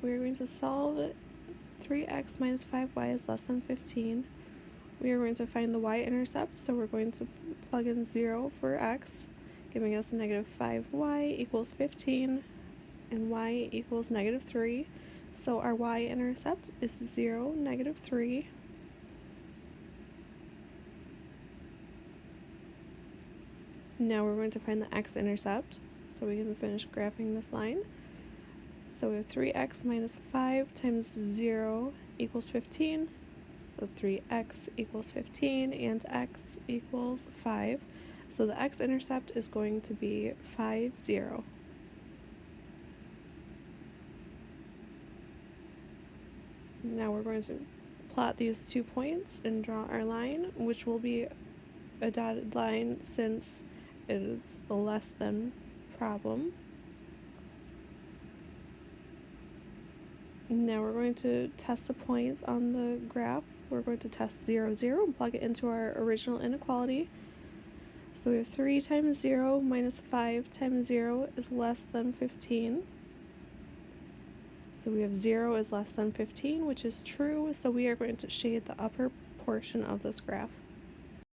we're going to solve 3x minus 5y is less than 15. We are going to find the y-intercept, so we're going to plug in 0 for x, giving us negative 5y equals 15, and y equals negative 3. So our y-intercept is 0, negative 3. Now we're going to find the x-intercept, so we can finish graphing this line. So we have 3x minus 5 times 0 equals 15. So 3x equals 15 and x equals 5. So the x-intercept is going to be 5, 0. Now we're going to plot these two points and draw our line, which will be a dotted line since it is a less than problem. Now we're going to test a point on the graph. We're going to test 0, 0 and plug it into our original inequality. So we have 3 times 0 minus 5 times 0 is less than 15. So we have 0 is less than 15, which is true. So we are going to shade the upper portion of this graph.